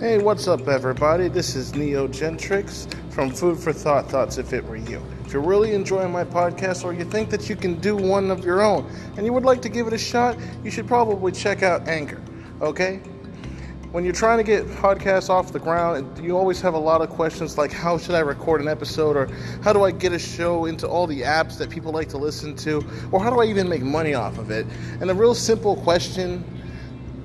Hey, what's up, everybody? This is Neo Gentrix from Food for Thought Thoughts If It Were You. If you're really enjoying my podcast or you think that you can do one of your own and you would like to give it a shot, you should probably check out Anchor, okay? When you're trying to get podcasts off the ground, you always have a lot of questions like how should I record an episode or how do I get a show into all the apps that people like to listen to or how do I even make money off of it? And a real simple question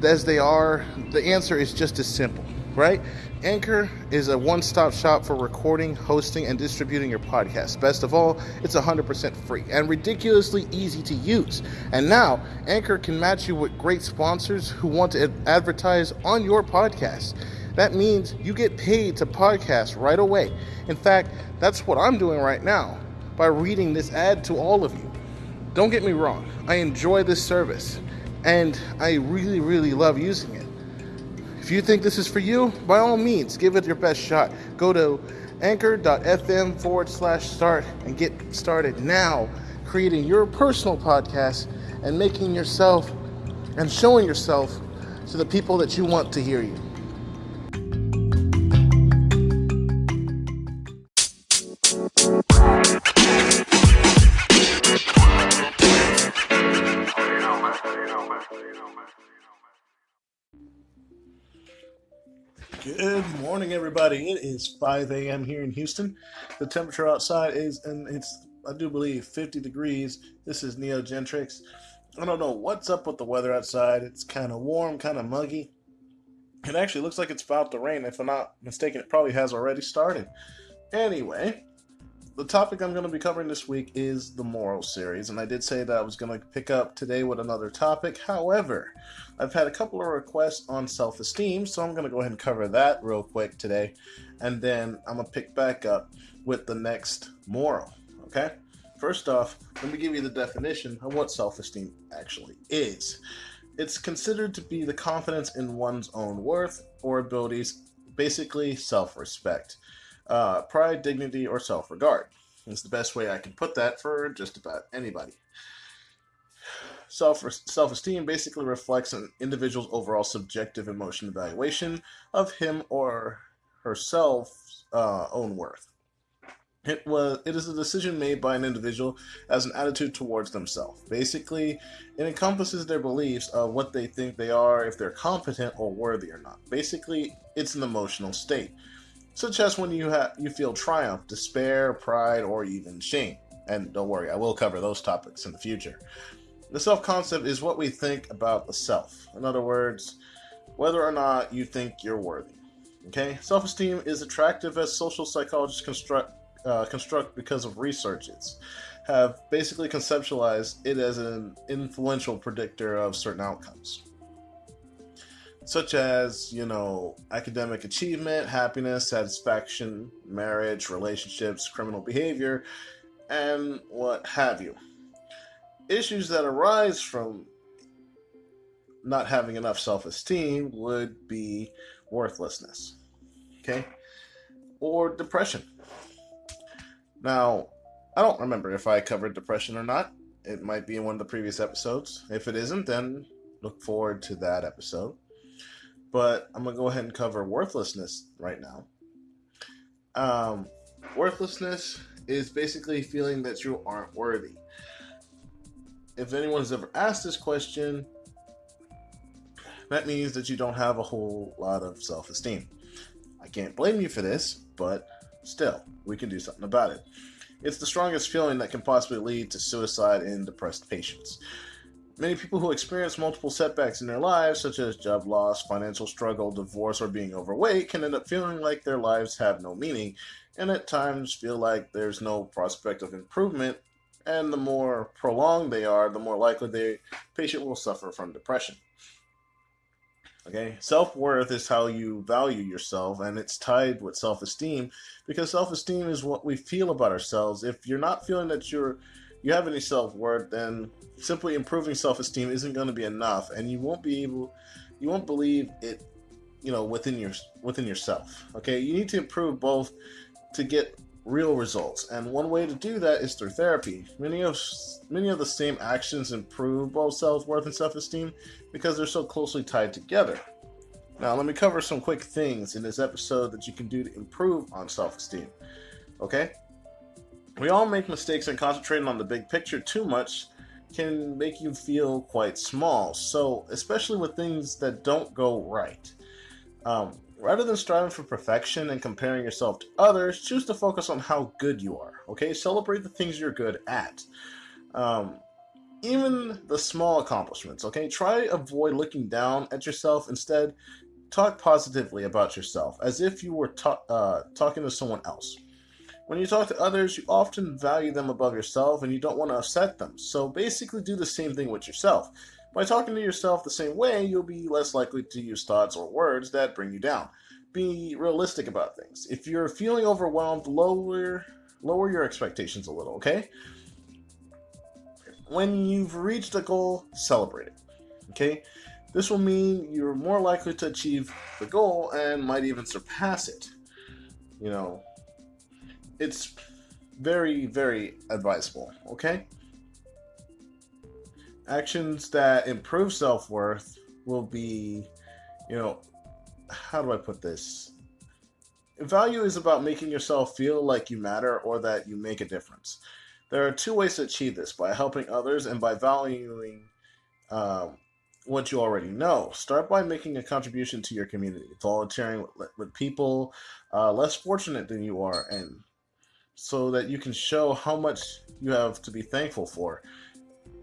as they are, the answer is just as simple right? Anchor is a one stop shop for recording, hosting, and distributing your podcast. Best of all, it's 100% free and ridiculously easy to use. And now, Anchor can match you with great sponsors who want to advertise on your podcast. That means you get paid to podcast right away. In fact, that's what I'm doing right now by reading this ad to all of you. Don't get me wrong, I enjoy this service and I really, really love using it. If you think this is for you, by all means, give it your best shot. Go to anchor.fm forward slash start and get started now creating your personal podcast and making yourself and showing yourself to the people that you want to hear you. Good morning, everybody. It is 5 a.m. here in Houston. The temperature outside is, and it's, I do believe, 50 degrees. This is Neo Gentrix. I don't know what's up with the weather outside. It's kind of warm, kind of muggy. It actually looks like it's about to rain. If I'm not mistaken, it probably has already started. Anyway, the topic I'm going to be covering this week is the moral series, and I did say that I was going to pick up today with another topic. However, I've had a couple of requests on self esteem, so I'm going to go ahead and cover that real quick today, and then I'm going to pick back up with the next moral. Okay? First off, let me give you the definition of what self esteem actually is. It's considered to be the confidence in one's own worth or abilities, basically self respect uh, pride, dignity, or self regard. Is the best way I can put that for just about anybody. Self self esteem basically reflects an individual's overall subjective emotion evaluation of him or herself's uh, own worth. It was it is a decision made by an individual as an attitude towards themselves. Basically, it encompasses their beliefs of what they think they are, if they're competent or worthy or not. Basically, it's an emotional state such as when you you feel triumph, despair, pride, or even shame. And don't worry, I will cover those topics in the future. The self concept is what we think about the self. In other words, whether or not you think you're worthy. Okay, self esteem is attractive as social psychologists construct uh, construct because of researches have basically conceptualized it as an influential predictor of certain outcomes such as, you know, academic achievement, happiness, satisfaction, marriage, relationships, criminal behavior, and what have you. Issues that arise from not having enough self esteem would be worthlessness, okay, or depression. Now, I don't remember if I covered depression or not. It might be in one of the previous episodes. If it isn't, then look forward to that episode but I'm gonna go ahead and cover worthlessness right now. Um, worthlessness is basically feeling that you aren't worthy. If anyone's ever asked this question, that means that you don't have a whole lot of self esteem. I can't blame you for this, but still, we can do something about it. It's the strongest feeling that can possibly lead to suicide in depressed patients. Many people who experience multiple setbacks in their lives, such as job loss, financial struggle, divorce, or being overweight, can end up feeling like their lives have no meaning, and at times feel like there's no prospect of improvement. And the more prolonged they are, the more likely the patient will suffer from depression. Okay, self worth is how you value yourself, and it's tied with self esteem because self esteem is what we feel about ourselves. If you're not feeling that you're you have any self worth, then simply improving self esteem isn't going to be enough, and you won't be able, you won't believe it, you know, within your within yourself. Okay, you need to improve both to get real results, and one way to do that is through therapy. Many of many of the same actions improve both self worth and self esteem because they're so closely tied together. Now, let me cover some quick things in this episode that you can do to improve on self esteem. Okay? We all make mistakes, and concentrating on the big picture too much can make you feel quite small. So, especially with things that don't go right. Um, rather than striving for perfection and comparing yourself to others, choose to focus on how good you are. Okay? Celebrate the things you're good at. Um, even the small accomplishments, okay? Try avoid looking down at yourself. Instead, talk positively about yourself as if you were ta- uh, talking to someone else. When you talk to others, you often value them above yourself and you don't want to upset them. So basically, do the same thing with yourself. By talking to yourself the same way, you'll be less likely to use thoughts or words that bring you down. Be realistic about things. If you're feeling overwhelmed, lower lower your expectations a little, okay? When you've reached a goal, celebrate it. Okay? This will mean you're more likely to achieve the goal and might even surpass it. You know, it's very, very advisable, okay? Actions that improve self worth will be, you know, how do I put this? Value is about making yourself feel like you matter or that you make a difference. There are two ways to achieve this by helping others and by valuing um, what you already know. Start by making a contribution to your community, volunteering with, with people uh, less fortunate than you are, and so that you can show how much you have to be thankful for.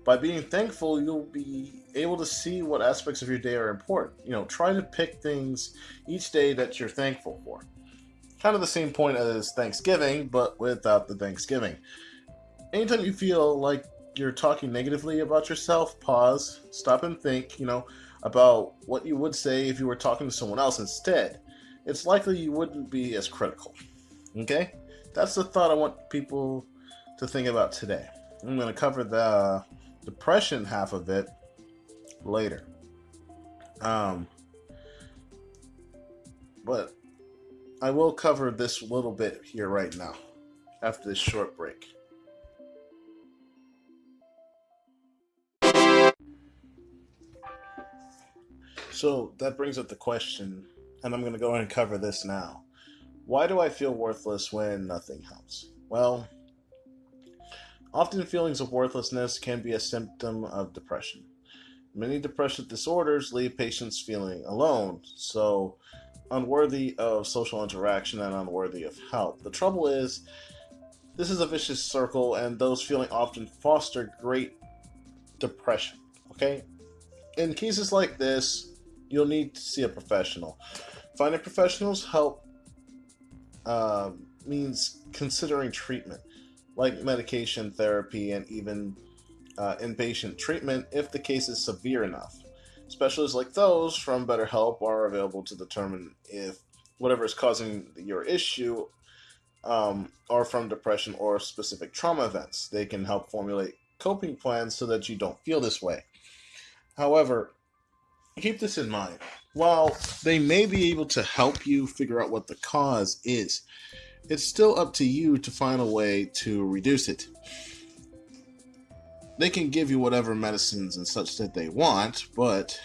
By being thankful, you'll be able to see what aspects of your day are important. You know, try to pick things each day that you're thankful for. Kind of the same point as Thanksgiving, but without the Thanksgiving. Anytime you feel like you're talking negatively about yourself, pause, stop and think, you know, about what you would say if you were talking to someone else instead. It's likely you wouldn't be as critical. Okay? That's the thought I want people to think about today. I'm going to cover the depression half of it later. Um, but I will cover this little bit here right now after this short break. So that brings up the question, and I'm going to go ahead and cover this now. Why do I feel worthless when nothing helps? Well, often feelings of worthlessness can be a symptom of depression. Many depressive disorders leave patients feeling alone, so unworthy of social interaction and unworthy of help. The trouble is, this is a vicious circle, and those feeling often foster great depression. Okay? In cases like this, you'll need to see a professional. Finding professionals help uh, means considering treatment, like medication, therapy, and even uh, inpatient treatment if the case is severe enough. Specialists like those from BetterHelp are available to determine if whatever is causing your issue um, are from depression or specific trauma events. They can help formulate coping plans so that you don't feel this way. However, keep this in mind. While they may be able to help you figure out what the cause is, it's still up to you to find a way to reduce it. They can give you whatever medicines and such that they want, but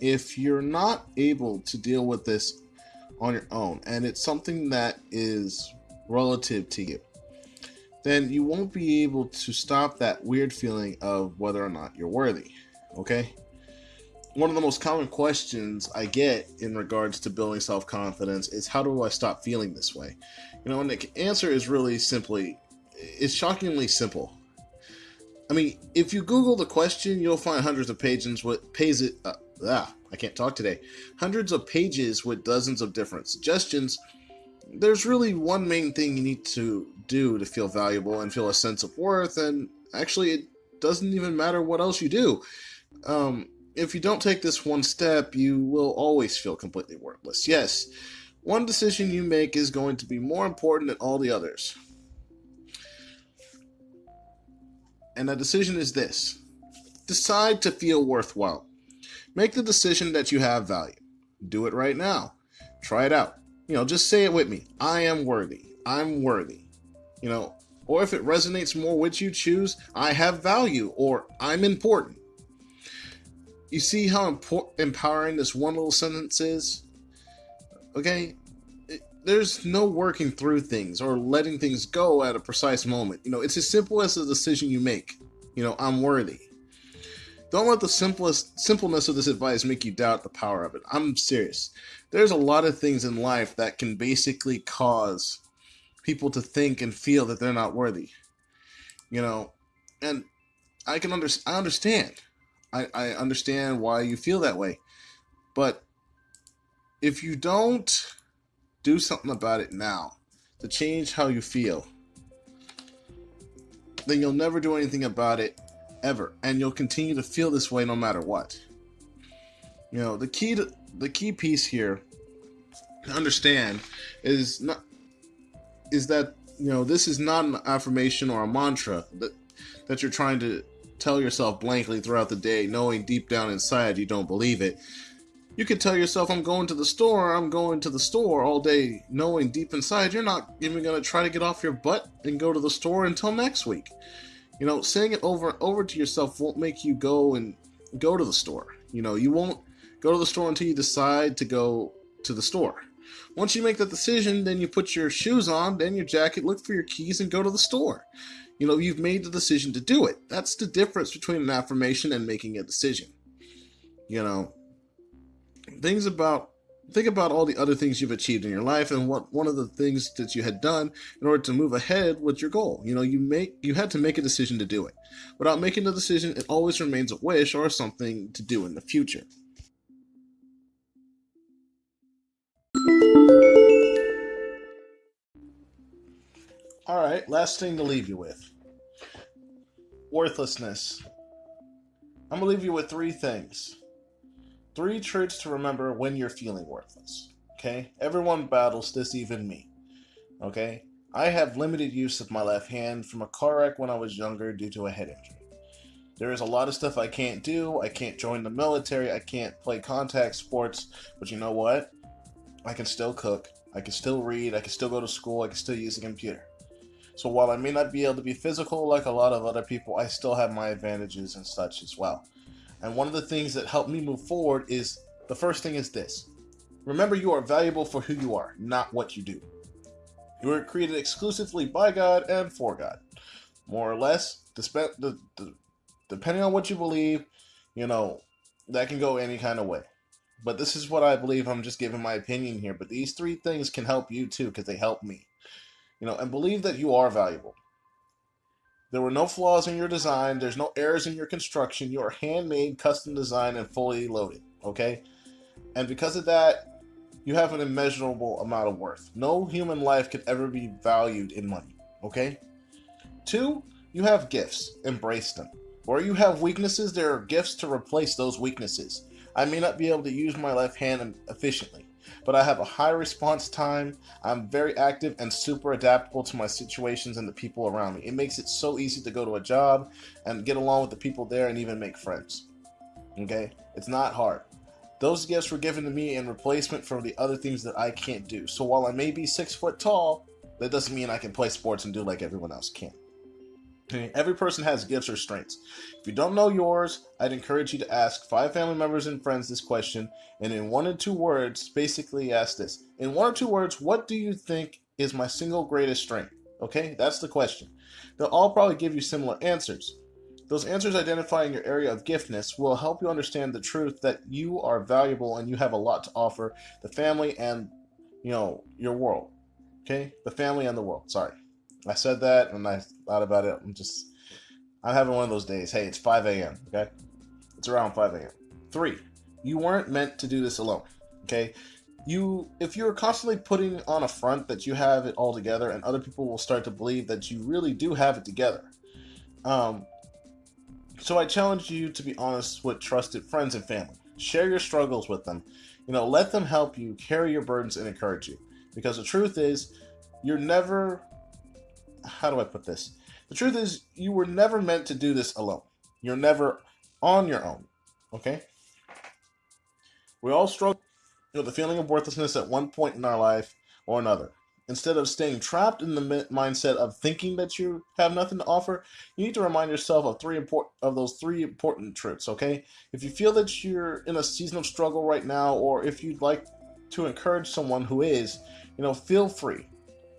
if you're not able to deal with this on your own, and it's something that is relative to you, then you won't be able to stop that weird feeling of whether or not you're worthy. Okay? One of the most common questions I get in regards to building self confidence is how do I stop feeling this way? You know, and the answer is really simply, it's shockingly simple. I mean, if you Google the question, you'll find hundreds of pages with pages. Uh, ah, I can't talk today. Hundreds of pages with dozens of different suggestions. There's really one main thing you need to do to feel valuable and feel a sense of worth, and actually, it doesn't even matter what else you do. Um, if you don't take this one step, you will always feel completely worthless. Yes, one decision you make is going to be more important than all the others. And the decision is this decide to feel worthwhile. Make the decision that you have value. Do it right now. Try it out. You know, just say it with me I am worthy. I'm worthy. You know, or if it resonates more with you, choose I have value or I'm important. You see how empowering this one little sentence is? Okay? There's no working through things or letting things go at a precise moment. You know, it's as simple as the decision you make. You know, I'm worthy. Don't let the simplest simpleness of this advice make you doubt the power of it. I'm serious. There's a lot of things in life that can basically cause people to think and feel that they're not worthy. You know, and I can under I understand. I, I understand why you feel that way. But if you don't do something about it now to change how you feel, then you'll never do anything about it ever. And you'll continue to feel this way no matter what. You know, the key to the key piece here to understand is not is that you know this is not an affirmation or a mantra that that you're trying to tell yourself blankly throughout the day, knowing deep down inside you don't believe it. You could tell yourself, I'm going to the store, I'm going to the store all day, knowing deep inside you're not even going to try to get off your butt and go to the store until next week. You know, saying it over and over to yourself won't make you go and go to the store. You know, you won't go to the store until you decide to go to the store. Once you make that decision, then you put your shoes on, then your jacket, look for your keys, and go to the store. You know, you've made the decision to do it. That's the difference between an affirmation and making a decision. You know, things about think about all the other things you've achieved in your life and what one of the things that you had done in order to move ahead with your goal. You know, you make you had to make a decision to do it. Without making the decision, it always remains a wish or something to do in the future. All right, last thing to leave you with worthlessness. I'm going to leave you with three things. Three truths to remember when you're feeling worthless. Okay? Everyone battles this, even me. Okay? I have limited use of my left hand from a car wreck when I was younger due to a head injury. There is a lot of stuff I can't do. I can't join the military. I can't play contact sports. But you know what? I can still cook. I can still read. I can still go to school. I can still use a computer. So while I may not be able to be physical like a lot of other people, I still have my advantages and such as well. And one of the things that helped me move forward is the first thing is this. Remember you are valuable for who you are, not what you do. You were created exclusively by God and for God. More or less, depending on what you believe, you know, that can go any kind of way. But this is what I believe. I'm just giving my opinion here. But these three things can help you too because they help me. You know, and believe that you are valuable. There were no flaws in your design. There's no errors in your construction. You are handmade, custom designed, and fully loaded. Okay? And because of that, you have an immeasurable amount of worth. No human life could ever be valued in money. Okay? Two, you have gifts. Embrace them. Or you have weaknesses, there are gifts to replace those weaknesses. I may not be able to use my left hand efficiently but I have a high response time. I'm very active and super adaptable to my situations and the people around me. It makes it so easy to go to a job and get along with the people there and even make friends. Okay? It's not hard. Those gifts were given to me in replacement for the other things that I can't do. So while I may be six foot tall, that doesn't mean I can play sports and do like everyone else can. Every person has gifts or strengths. If you don't know yours, I'd encourage you to ask five family members and friends this question, and in one or two words, basically ask this. In one or two words, what do you think is my single greatest strength? Okay, that's the question. They'll all probably give you similar answers. Those answers identifying your area of giftness will help you understand the truth that you are valuable and you have a lot to offer the family and, you know, your world. Okay, the family and the world. Sorry. I said that and I thought about it. I'm just, I'm having one of those days. Hey, it's 5 a.m. Okay, it's around 5 a.m. Three, you weren't meant to do this alone. Okay, you if you're constantly putting on a front that you have it all together, and other people will start to believe that you really do have it together. Um, so I challenge you to be honest with trusted friends and family. Share your struggles with them. You know, let them help you carry your burdens and encourage you. Because the truth is, you're never how do I put this? The truth is, you were never meant to do this alone. You're never on your own. Okay? We all struggle with the feeling of worthlessness at one point in our life or another. Instead of staying trapped in the mindset of thinking that you have nothing to offer, you need to remind yourself of three important of those three important truths. Okay, if you feel that you're in a season of struggle right now, or if you'd like to encourage someone who is, you know, feel free.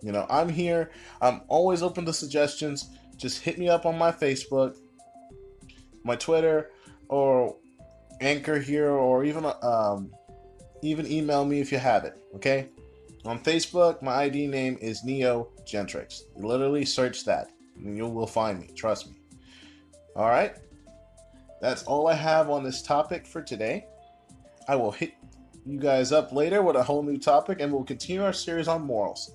You know, I'm here. I'm always open to suggestions. Just hit me up on my Facebook, my Twitter, or Anchor here, or even um, even email me if you have it. Okay. On Facebook, my ID name is Neo Gentrix. literally search that, and you will find me. Trust me. All right. That's all I have on this topic for today. I will hit you guys up later with a whole new topic, and we'll continue our series on morals.